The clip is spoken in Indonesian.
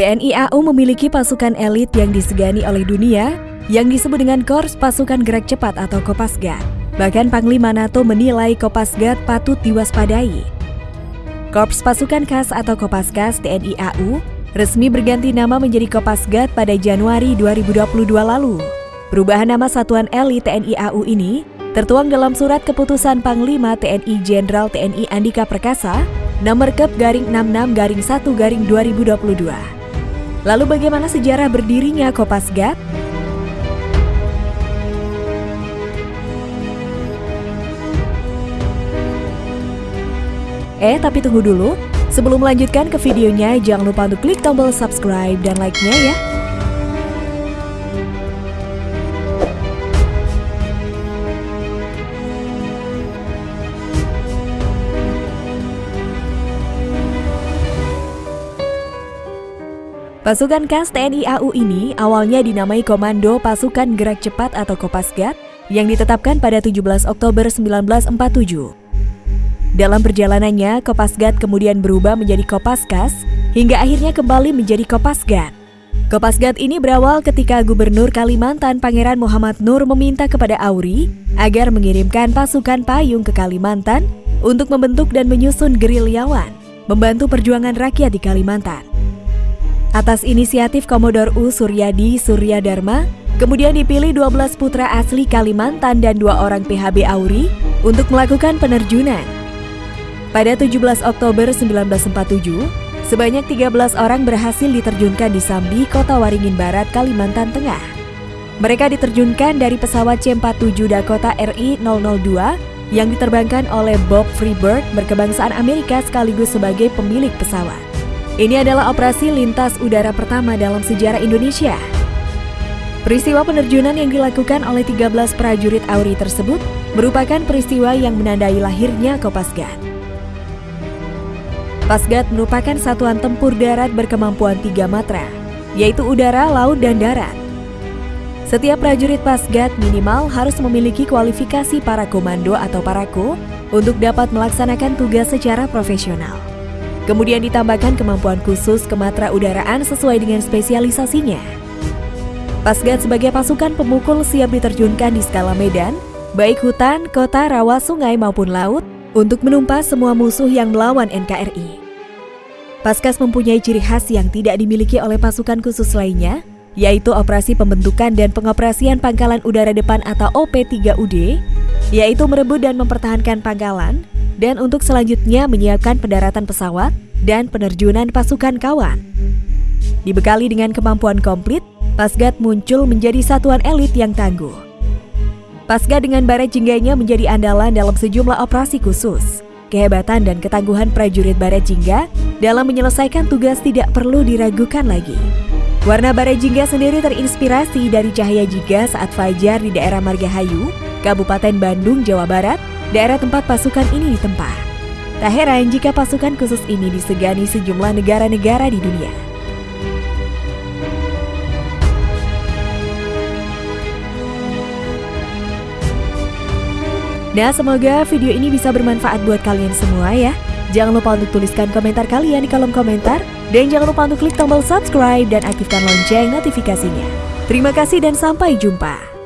TNI AU memiliki pasukan elit yang disegani oleh dunia yang disebut dengan Korps Pasukan Gerak Cepat atau Kopasgat. Bahkan Panglima NATO menilai Kopasgat patut diwaspadai. Korps Pasukan Khas atau Kopasgas TNI AU resmi berganti nama menjadi Kopasgat pada Januari 2022 lalu. Perubahan nama Satuan Elit TNI AU ini tertuang dalam surat keputusan Panglima TNI Jenderal TNI Andika Perkasa nomor Kep garing 66 garing 1 garing 2022. Lalu bagaimana sejarah berdirinya Kopasgat? Eh, tapi tunggu dulu. Sebelum melanjutkan ke videonya, jangan lupa untuk klik tombol subscribe dan like-nya ya. Pasukan khas TNI AU ini awalnya dinamai Komando Pasukan Gerak Cepat atau Kopasgat yang ditetapkan pada 17 Oktober 1947. Dalam perjalanannya, Kopasgat kemudian berubah menjadi Kopaskas hingga akhirnya kembali menjadi Kopasgat. Kopasgat ini berawal ketika Gubernur Kalimantan Pangeran Muhammad Nur meminta kepada Auri agar mengirimkan pasukan payung ke Kalimantan untuk membentuk dan menyusun gerilyawan, membantu perjuangan rakyat di Kalimantan. Atas inisiatif Komodor U Suryadi Surya Dharma, kemudian dipilih 12 putra asli Kalimantan dan dua orang PHB Auri untuk melakukan penerjunan. Pada 17 Oktober 1947, sebanyak 13 orang berhasil diterjunkan di Sambi, Kota Waringin Barat, Kalimantan Tengah. Mereka diterjunkan dari pesawat C-47 Dakota RI-002 yang diterbangkan oleh Bob Freeberg berkebangsaan Amerika sekaligus sebagai pemilik pesawat. Ini adalah operasi lintas udara pertama dalam sejarah Indonesia. Peristiwa penerjunan yang dilakukan oleh 13 prajurit Auri tersebut merupakan peristiwa yang menandai lahirnya Kopasgat. Pasgat merupakan satuan tempur darat berkemampuan tiga matra, yaitu udara, laut, dan darat. Setiap prajurit Pasgat minimal harus memiliki kualifikasi para komando atau parako untuk dapat melaksanakan tugas secara profesional. Kemudian ditambahkan kemampuan khusus kematra udaraan sesuai dengan spesialisasinya. Pasgat sebagai pasukan pemukul siap diterjunkan di skala medan, baik hutan, kota, rawa, sungai maupun laut, untuk menumpas semua musuh yang melawan NKRI. Paskas mempunyai ciri khas yang tidak dimiliki oleh pasukan khusus lainnya, yaitu operasi pembentukan dan pengoperasian pangkalan udara depan atau OP3UD, yaitu merebut dan mempertahankan pangkalan, dan untuk selanjutnya menyiapkan pendaratan pesawat dan penerjunan pasukan kawan. Dibekali dengan kemampuan komplit, Pasgat muncul menjadi satuan elit yang tangguh. Pasgat dengan baret jingganya menjadi andalan dalam sejumlah operasi khusus. Kehebatan dan ketangguhan prajurit baret jingga dalam menyelesaikan tugas tidak perlu diragukan lagi. Warna baret jingga sendiri terinspirasi dari cahaya jingga saat fajar di daerah Margahayu, Kabupaten Bandung, Jawa Barat, daerah tempat pasukan ini ditempa. Tak heran jika pasukan khusus ini disegani sejumlah negara-negara di dunia. Nah, semoga video ini bisa bermanfaat buat kalian semua ya. Jangan lupa untuk tuliskan komentar kalian di kolom komentar. Dan jangan lupa untuk klik tombol subscribe dan aktifkan lonceng notifikasinya. Terima kasih dan sampai jumpa.